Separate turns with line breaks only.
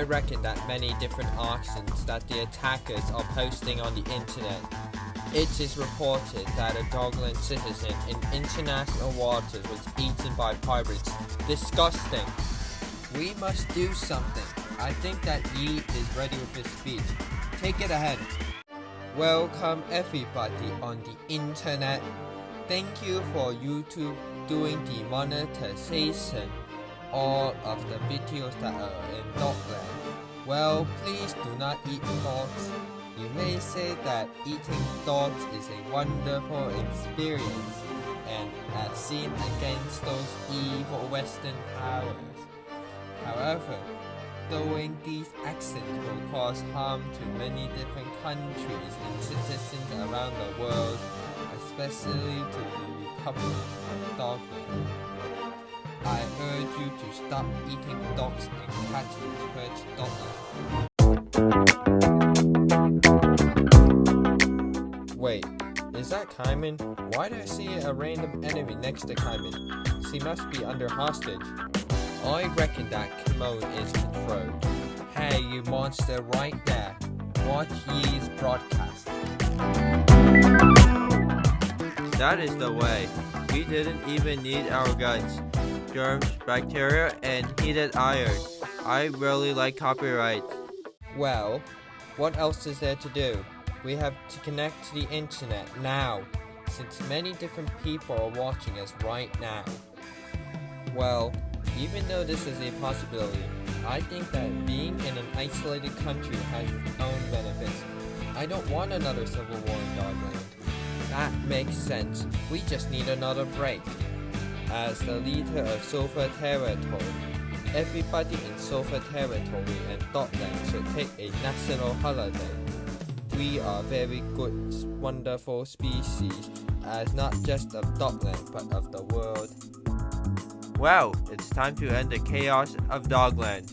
I reckon that many different actions that the attackers are posting on the internet. It is reported that a Dogland citizen in international waters was eaten by pirates. Disgusting. We must do something. I think that Yi is ready with his speech. Take it ahead. Welcome everybody on the internet. Thank you for YouTube doing the monetization all of the videos that are in Dogland. Well, please do not eat dogs. You may say that eating dogs is a wonderful experience and as seen against those evil Western powers. However, doing these actions will cause harm to many different countries and citizens around the world, especially to the Republic of Dogland. I urge you to stop eating dogs and cats hurt Dogland. Wait, is that Kaiman? Why do I see a random enemy next to Kaiman? She must be under hostage. I reckon that Kimon is controlled. Hey, you monster right there. Watch Yi's broadcast. That is the way. We didn't even need our guns. Germs, bacteria, and heated iron. I really like copyright. Well, what else is there to do? We have to connect to the internet now, since many different people are watching us right now. Well, even though this is a possibility, I think that being in an isolated country has its own benefits. I don't want another civil war in Dogland. That makes sense. We just need another break. As the leader of Sulphur Territory, everybody in Sulphur Territory and Dogland should take a national holiday. We are very good, wonderful species, as not just of Dogland, but of the world. Well, it's time to end the chaos of Dogland.